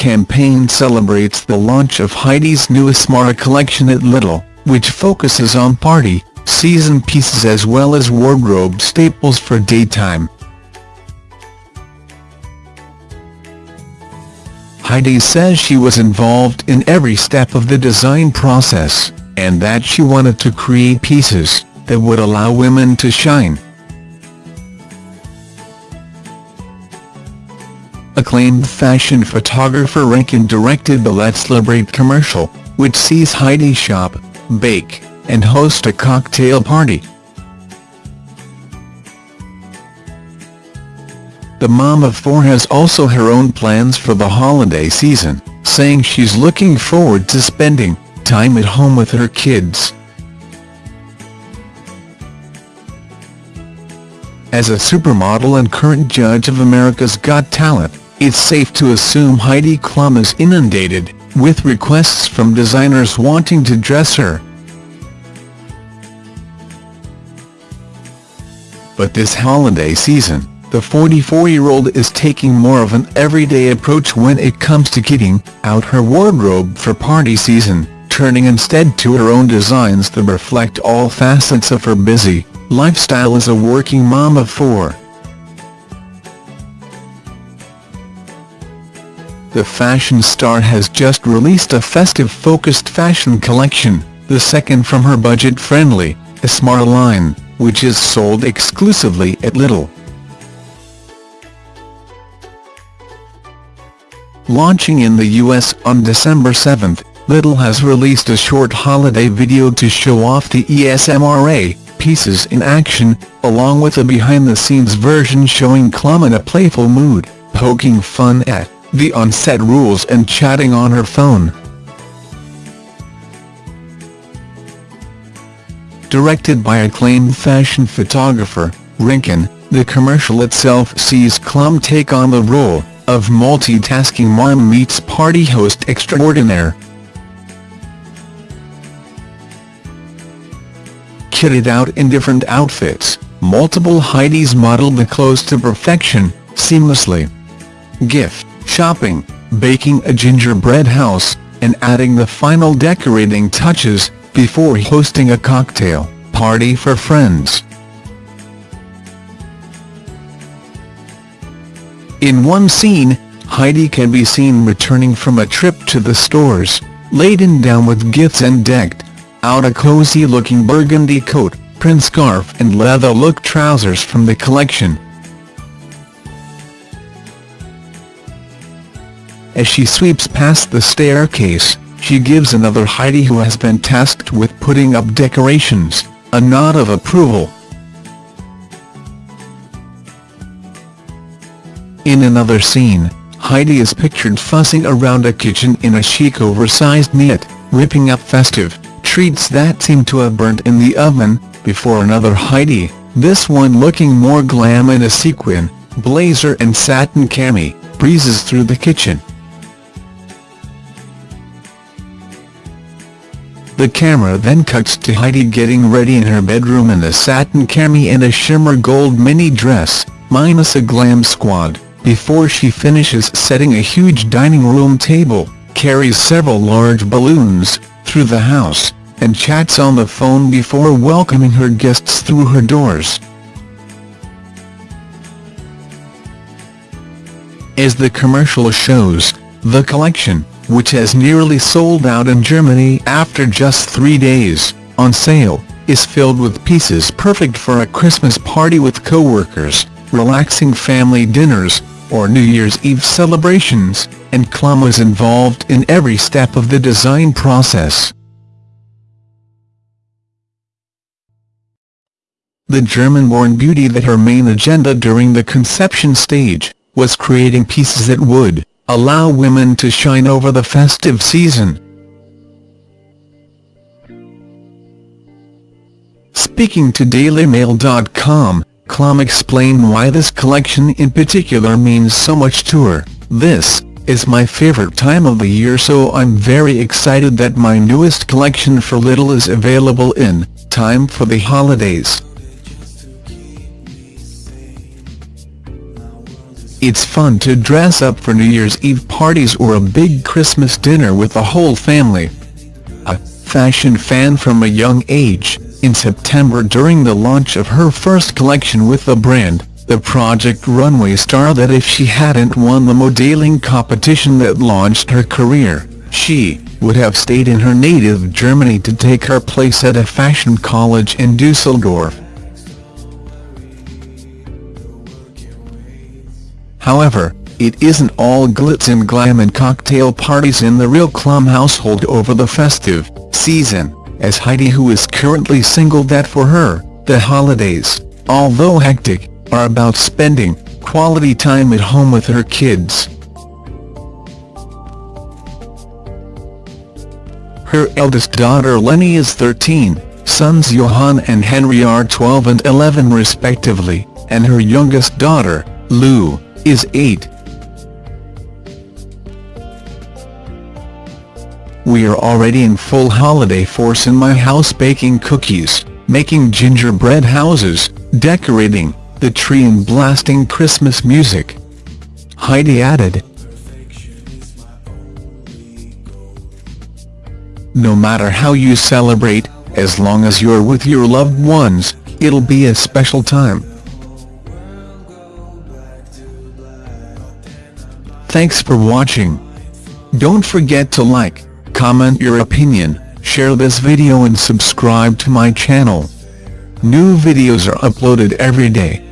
campaign celebrates the launch of Heidi's newest Esmara collection at Lidl, which focuses on party, season pieces as well as wardrobe staples for daytime. Heidi says she was involved in every step of the design process, and that she wanted to create pieces that would allow women to shine. Acclaimed fashion photographer Rankin directed the Let's Celebrate commercial, which sees Heidi shop, bake, and host a cocktail party. The mom of four has also her own plans for the holiday season, saying she's looking forward to spending time at home with her kids. As a supermodel and current judge of America's Got Talent, it's safe to assume Heidi Klum is inundated with requests from designers wanting to dress her. But this holiday season, the 44-year-old is taking more of an everyday approach when it comes to kitting out her wardrobe for party season, turning instead to her own designs that reflect all facets of her busy lifestyle as a working mom of four. The fashion star has just released a festive-focused fashion collection, the second from her budget-friendly, Esmara line, which is sold exclusively at Lidl. Launching in the US on December 7, Lidl has released a short holiday video to show off the Esmara pieces in action, along with a behind-the-scenes version showing Klum in a playful mood, poking fun at the on-set rules and chatting on her phone. Directed by acclaimed fashion photographer, Rankin, the commercial itself sees Klum take on the role of multitasking mom meets party host extraordinaire. Kitted out in different outfits, multiple Heidi's model the clothes to perfection, seamlessly. Gift shopping, baking a gingerbread house, and adding the final decorating touches, before hosting a cocktail party for friends. In one scene, Heidi can be seen returning from a trip to the stores, laden down with gifts and decked out a cozy-looking burgundy coat, print scarf and leather-look trousers from the collection. As she sweeps past the staircase, she gives another Heidi who has been tasked with putting up decorations, a nod of approval. In another scene, Heidi is pictured fussing around a kitchen in a chic oversized knit, whipping up festive treats that seem to have burnt in the oven, before another Heidi, this one looking more glam in a sequin, blazer and satin cami, breezes through the kitchen. The camera then cuts to Heidi getting ready in her bedroom in a satin cami and a shimmer gold mini dress, minus a glam squad, before she finishes setting a huge dining room table, carries several large balloons, through the house, and chats on the phone before welcoming her guests through her doors. As the commercial shows, the collection, which has nearly sold out in Germany after just three days, on sale, is filled with pieces perfect for a Christmas party with co-workers, relaxing family dinners, or New Year's Eve celebrations, and Klum was involved in every step of the design process. The German-born beauty that her main agenda during the conception stage, was creating pieces that would allow women to shine over the festive season. Speaking to DailyMail.com, Klum explained why this collection in particular means so much to her. This is my favorite time of the year so I'm very excited that my newest collection for Lidl is available in time for the holidays. It's fun to dress up for New Year's Eve parties or a big Christmas dinner with the whole family. A fashion fan from a young age, in September during the launch of her first collection with the brand, the Project Runway star that if she hadn't won the modeling competition that launched her career, she would have stayed in her native Germany to take her place at a fashion college in Dusseldorf. However, it isn't all glitz and glam and cocktail parties in the real Klum household over the festive season, as Heidi who is currently single that for her, the holidays, although hectic, are about spending quality time at home with her kids. Her eldest daughter Lenny is 13, sons Johan and Henry are 12 and 11 respectively, and her youngest daughter, Lou, is 8. We are already in full holiday force in my house baking cookies, making gingerbread houses, decorating the tree and blasting Christmas music. Heidi added. No matter how you celebrate, as long as you're with your loved ones, it'll be a special time. Thanks for watching. Don't forget to like, comment your opinion, share this video and subscribe to my channel. New videos are uploaded every day.